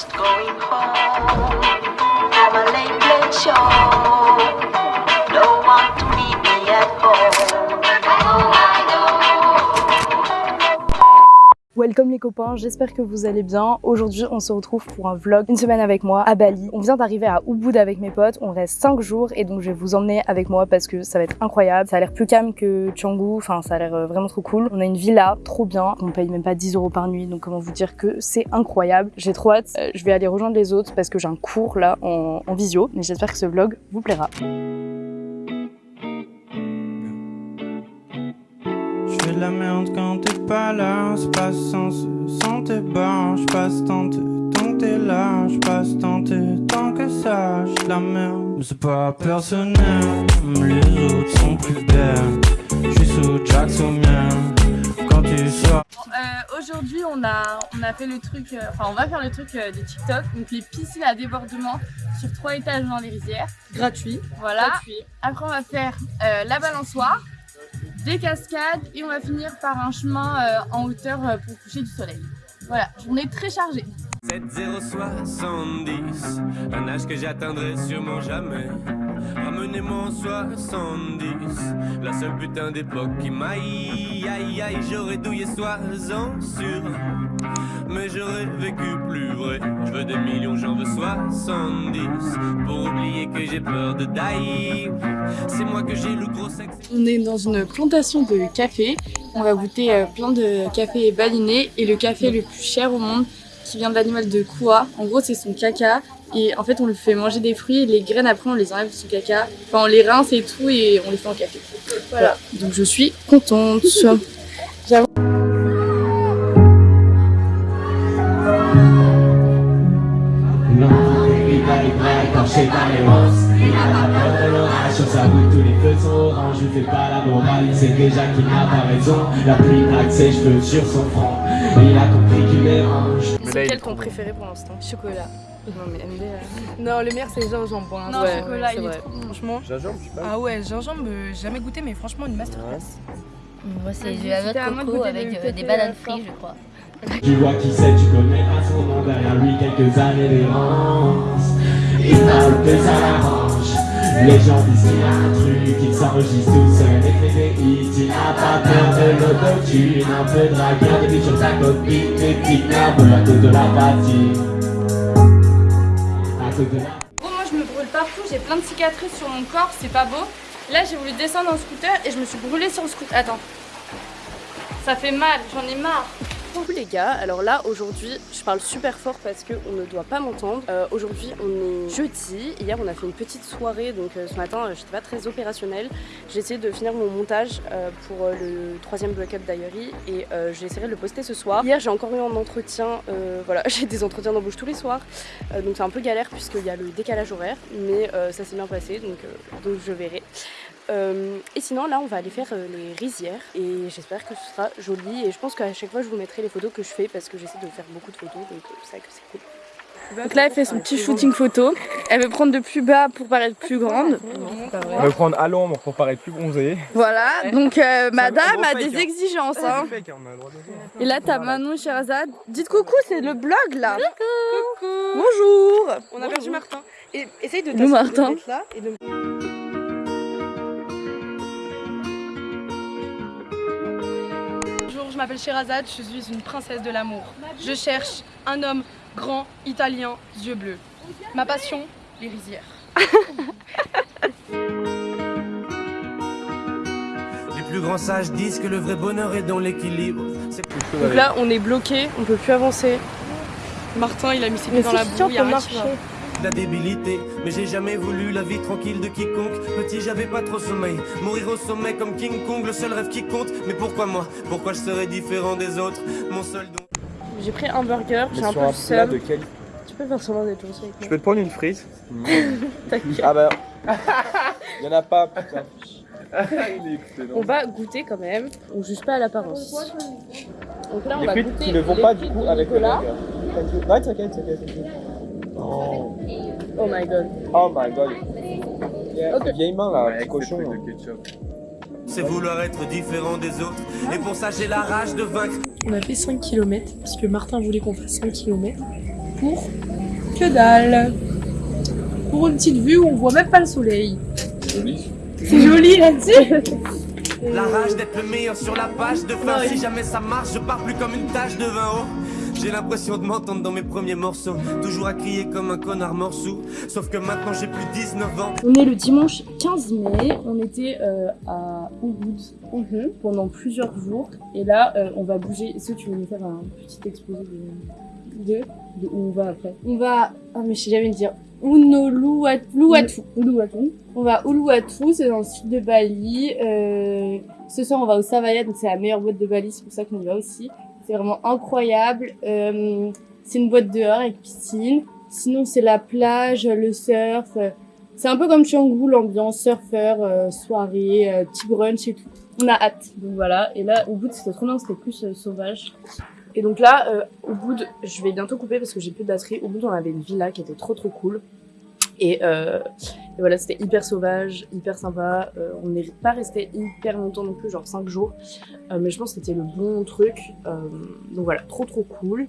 just going home a late, late show. Welcome les copains, j'espère que vous allez bien. Aujourd'hui, on se retrouve pour un vlog, une semaine avec moi à Bali. On vient d'arriver à Ubud avec mes potes, on reste 5 jours et donc je vais vous emmener avec moi parce que ça va être incroyable. Ça a l'air plus calme que Canggu, enfin ça a l'air euh, vraiment trop cool. On a une villa, trop bien, on paye même pas 10 euros par nuit, donc comment vous dire que c'est incroyable. J'ai trop hâte, Euh, je vais aller rejoindre les autres parce que j'ai un cours là en, visio, mais j'espère que ce vlog vous plaira. Je fais de la merde quand pas là, c'est pas sans sans tes barres, je passe tant tant t'es là, je passe tant tant que ça, je la merde. Mais c'est pas personnel, les autres sont plus belles. Je suis sous Jack sous mien, quand tu sors. Euh, Aujourd'hui, on a, on a fait le truc, euh, enfin, on va faire le truc euh, de TikTok, donc les piscines à débordement sur trois étages dans les rizières. Gratuit. Voilà. Après, on va faire euh, la balançoire, des cascades et on va finir par un chemin euh, en hauteur euh, pour coucher du soleil. Voilà, journée très chargée. 70, un âge que j'atteindrai sûrement jamais. Ramenez-moi en 70, la seule putain d'époque qui m'aille. Aïe aïe, j'aurais douillé sois-en sûr. Mais j'aurais vécu plus vrai. Je veux des millions, j'en veux 70. Pour oublier que j'ai peur de die. C'est moi que j'ai le gros sexe. On est dans une plantation de café. On va goûter euh, plein de cafés balinés et le café le plus cher au monde qui vient de l'animal de Koua. En gros, c'est son caca. Et en fait, on lui fait manger des fruits et les graines, après, on les enlève de son caca. Enfin, on les rince et tout et on les fait en café. Voilà. Donc, je suis contente. Non, il va il va écorcher par les roses Il a pas peur de l'orage, sur sa route tous les feux sont orange Je fais pas la morale, il sait déjà qu'il n'a pas raison La pluie plaque ses cheveux sur son front Il a compris qu'il est range C'est quel ton préféré pour l'instant Chocolat. Non mais MD Non, le meilleur c'est gingembre pour l'instant. Non, Ouais, chocolat, c'est il est vrai. trop bon. Franchement. Gingembre, je sais pas. Ah ouais, gingembre, euh, jamais goûté, mais franchement, une masterclass. Moi, c'est Vas-y, du à de coco avec euh, des bananes euh, frites, je crois. Tu vois qui c'est, tu connais pas son nom Derrière lui quelques années d'errance Il parle que ça l'arrange Les gens disent qu'il s'enregistre tout seul et fait des hits Il n'a pas peur de l'autotune Un peu dragueur, des sur ta copine petites nerveux à cause de la fatigue À cause de la Gros, moi je me brûle partout, j'ai plein de cicatrices sur mon corps, c'est pas beau. Là, j'ai voulu descendre en scooter et je me suis brûlée sur le scooter. Attends. Ça fait mal, j'en ai marre. Coucou les gars, alors là aujourd'hui je parle super fort parce qu'on ne doit pas m'entendre. Euh, aujourd'hui on est jeudi, hier on a fait une petite soirée donc euh, ce matin euh, j'étais pas très opérationnelle. J'ai essayé de finir mon montage euh, pour euh, le troisième block-up diary et j'essaierai de le poster ce soir. Hier j'ai encore eu un entretien, voilà j'ai des entretiens d'embauche tous les soirs donc c'est un peu galère puisqu'il y a le décalage horaire mais ça s'est bien passé donc, donc je verrai. Euh, et sinon là on va aller faire euh, les rizières et j'espère que ce sera joli et je pense qu'à chaque fois je vous mettrai les photos que je fais parce que j'essaie de faire beaucoup de photos donc euh, c'est vrai que c'est cool. Donc là elle fait son petit shooting photo, elle veut prendre de plus bas pour paraître plus grande. On va prendre à l'ombre pour paraître plus bronzé. Voilà, donc euh, madame a des hein. exigences. Hein. hein. Et là t'as Manon et Sherazade. Dites coucou, c'est le blog là. Coucou. Bonjour. On a perdu Martin. Et essaye de Nous, Martin. là et de m'appelle Sherazade, je suis une princesse de l'amour. Je cherche un homme grand, italien, yeux bleus. Ma passion, les rizières. Les plus grands sages disent que le vrai bonheur est dans l'équilibre. C'est Donc là on est bloqué, on peut plus avancer. Martin, il a mis ses pieds dans la boue, il y a rien la débilité, mais j'ai jamais voulu la vie tranquille de quiconque. Petit, j'avais pas trop sommeil. Mourir au sommet comme King Kong, le seul rêve qui compte. Mais pourquoi moi? Pourquoi je serais différent des autres? Mon seul don. J'ai pris un burger, j'ai un peu un plat de seum. qualité. Tu peux faire semblant d'être gentil avec Je peux te prendre une frise? T'inquiète. Ah bah. Il y en a pas, putain. Il est excellent. On va goûter quand même, on juge pas à l'apparence. Donc là on Les va goûter qui ne vont les pas du coup avec le burger. Non, t'inquiète, t'inquiète, t'inquiète. Oh. Oh my god. oh my god. Yeah. Ok. Vieille main là, petit cochon. là. C'est vouloir être différent des autres. Et pour ça, j'ai la rage de vaincre. On a fait 5 km parce que Martin voulait qu'on fasse 5 km. pour que dalle. Pour une petite vue où on voit même pas le soleil. Joli. C'est joli là-dessus. La rage d'être le meilleur sur la page de fin. Si jamais ça marche, je pars plus comme une tache de vin haut. J'ai l'impression de m'entendre dans mes premiers morceaux. Toujours à crier comme un connard morceau. Sauf que maintenant j'ai plus 19 ans. On est le dimanche 15 mai, on était euh, à Ubud pendant plusieurs jours et là euh, on va bouger. Est-ce que tu veux nous faire un petit exposé de, De. de où on va après? On va. Ah, mais je sais jamais le dire. Uluwatu. Uluwatu. On va à Uluwatu, c'est dans le sud de Bali. Euh, ce soir, on va au Savaya, donc c'est la meilleure boîte de Bali, c'est pour ça qu'on y va aussi. C'est vraiment incroyable. Euh, c'est une boîte dehors avec piscine. Sinon, c'est la plage, le surf. C'est un peu comme Canggu, l'ambiance surfeur, euh, soirée, euh, petit brunch et tout. On a hâte. Donc voilà, et là au bout c'était trop bien, c'était plus sauvage. Et donc là, au bout. Je vais bientôt couper parce que j'ai plus de batterie. Au bout, on avait une villa qui était trop trop cool. Et, euh, et voilà, c'était hyper sauvage, hyper sympa. Euh, on n'est pas resté hyper longtemps non plus, genre 5 jours. Euh, mais je pense que c'était le bon truc. Donc voilà, trop trop cool.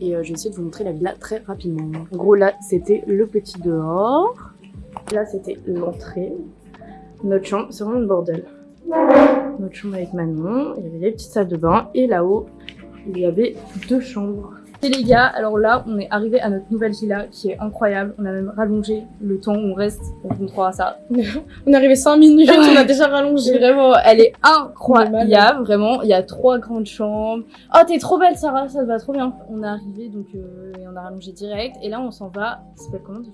Et je vais essayer de vous montrer la villa très rapidement. En gros, là, c'était le petit dehors. Là, c'était l'entrée. Notre chambre, c'est vraiment le bordel. Notre chambre avec Manon, il y avait des petites salles de bain. Et là-haut, il y avait deux chambres. Et les gars, alors là, on est arrivé à notre nouvelle villa qui est incroyable. On a même rallongé le temps où on reste. On vous montrera ça. On est arrivé 5 minutes, Ouais. on a déjà rallongé. Vraiment, elle est incroyable. Vraiment, il y a trois grandes chambres. Oh, t'es trop belle, Sarah. Ça te va trop bien. On est arrivé donc euh, et on a rallongé direct. Et là, on s'en va. Ça s'appelle comment déjà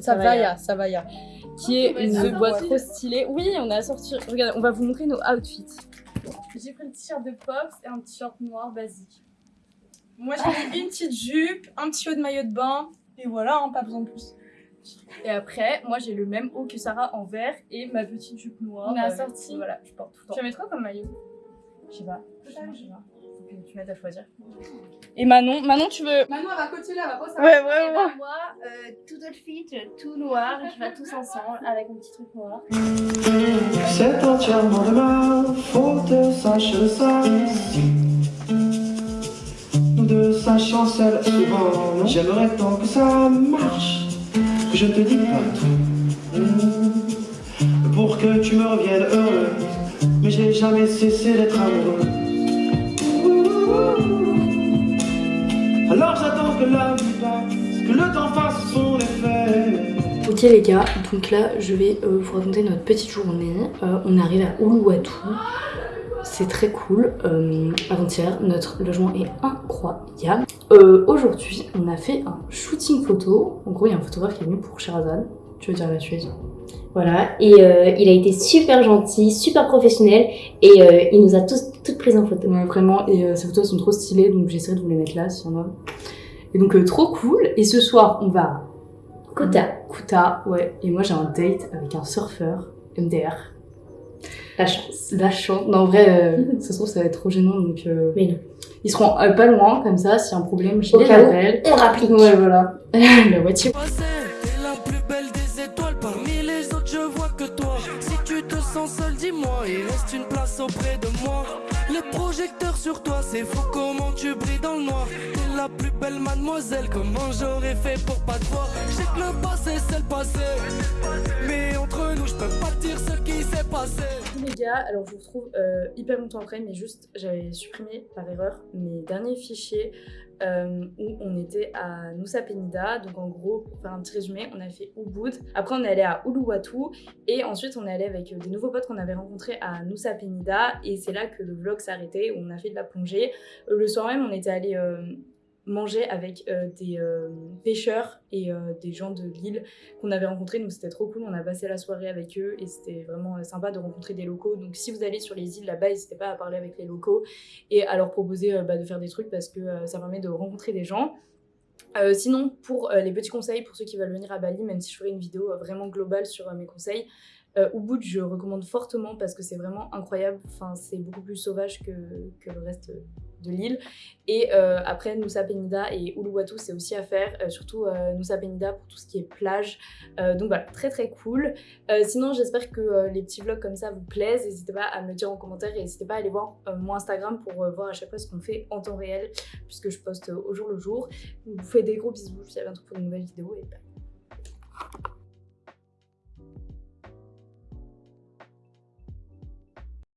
Savaya, Savaya. Qui est Ouais, une boîte trop stylée. Oui, on a sorti. Regarde, on va vous montrer nos outfits. J'ai pris le t-shirt de Pops et un t-shirt noir basique. Moi j'ai mis une petite jupe, un petit haut de maillot de bain, et voilà, hein, pas besoin de plus. Et après, moi j'ai le même haut que Sarah en vert et ma petite jupe noire. On a euh, sorti. Voilà, je porte tout le temps. Tu mettre quoi comme maillot? Je sais pas. Je sais pas. je sais pas. Faut que tu m'aides à choisir. Et Manon, Manon tu veux? Manon, elle va côté là, elle va pas Ouais, vraiment. Et ben, moi, euh, tout outfit, tout noir, je vais tous ensemble avec mon petit truc noir. C'est entièrement de ma faute, sache ça. Deux s'achancellent souvent. non J'aimerais tant que ça marche, que je te dis pas tout. Pour que tu me reviennes heureuse, mais j'ai jamais cessé d'être amoureux. Alors j'attends que la vie passe, que le temps fasse son effet. Ok les gars, donc là je vais euh, vous raconter notre petite journée. Euh, on arrive à Uluwatu. C'est très cool. Euh, Avant-hier, notre logement est incroyable. Euh, Aujourd'hui, on a fait un shooting photo. En gros, il y a un photographe qui est venu pour Sherazade. Tu veux dire la suite Voilà, et euh, il a été super gentil, super professionnel, et euh, il nous a tous toutes prises en photo. Ouais, vraiment, et euh, ces photos sont trop stylées, donc j'essaierai de vous les mettre là s'il y en a. Et donc, trop cool. Et ce soir, on va à Kota, Kuta, ouais. Et moi, j'ai un date avec un surfeur, MDR. La chance. La chance. Non, en vrai, euh, ça se trouve, ça va être trop gênant, donc... euh, Mais non. Ils seront euh, pas loin, comme ça, s'il y a un problème, je les appelle. on rapplique. Ouais, voilà. La moitié. T'es la plus belle des étoiles, parmi les autres je vois que toi. Si tu te sens seul, dis-moi, il reste une place auprès de moi. Les projecteurs sur toi, c'est fou comment tu brilles dans le noir. T'es la plus belle mademoiselle, comment j'aurais fait pour pas te voir? Je sais que le passé c'est le passé, mais entre je peux pas dire ce qui s'est passé. les gars, alors je vous retrouve euh, hyper longtemps après, mais juste j'avais supprimé par erreur mes derniers fichiers euh, où on était à Nusa Penida. Donc en gros, pour faire un petit résumé, on a fait Ubud. Après on est allé à Uluwatu et ensuite on est allé avec euh, des nouveaux potes qu'on avait rencontrés à Nusa Penida et c'est là que le vlog arrêté où on a fait de la plongée. Le soir même, on était allé manger avec euh, des euh, pêcheurs et euh, des gens de l'île qu'on avait rencontrés, donc c'était trop cool. On a passé la soirée avec eux et c'était vraiment sympa de rencontrer des locaux. Donc si vous allez sur les îles là-bas, n'hésitez pas à parler avec les locaux et à leur proposer bah, de faire des trucs parce que ça permet de rencontrer des gens. Sinon, pour les petits conseils, pour ceux qui veulent venir à Bali, même si je ferai une vidéo vraiment globale sur mes conseils, Ubud, je recommande fortement parce que c'est vraiment incroyable. Enfin, c'est beaucoup plus sauvage que, que le reste de l'île. Et euh, après, Nusa Penida et Uluwatu, c'est aussi à faire, euh, surtout euh, Nusa Penida pour tout ce qui est plage. Euh, donc voilà, très très cool. Sinon, j'espère que les petits vlogs comme ça vous plaisent. N'hésitez pas à me dire en commentaire et n'hésitez pas à aller voir mon Instagram pour voir à chaque fois ce qu'on fait en temps réel, puisque je poste au jour le jour. Vous fais des gros bisous. Je vous dis à bientôt pour une nouvelle vidéo et bye.